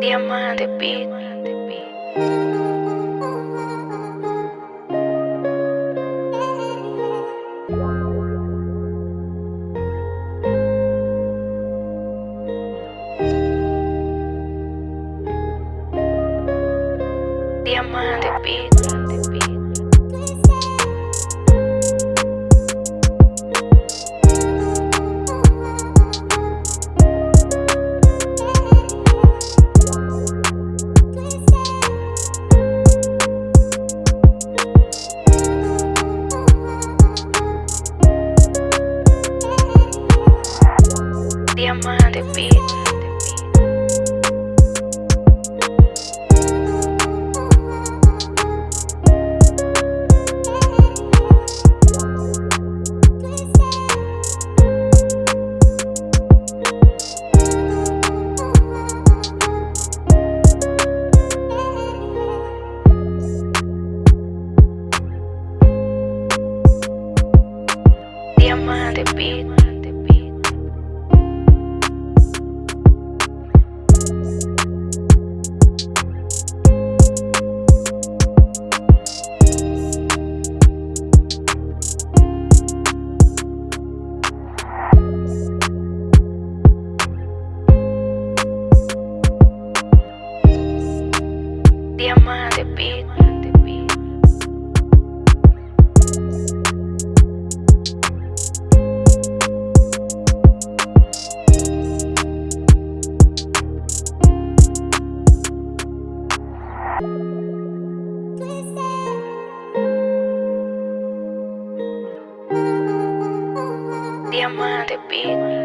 Diamante beat. Diamante beat. diamante, bitch. the beat. diamante, pico.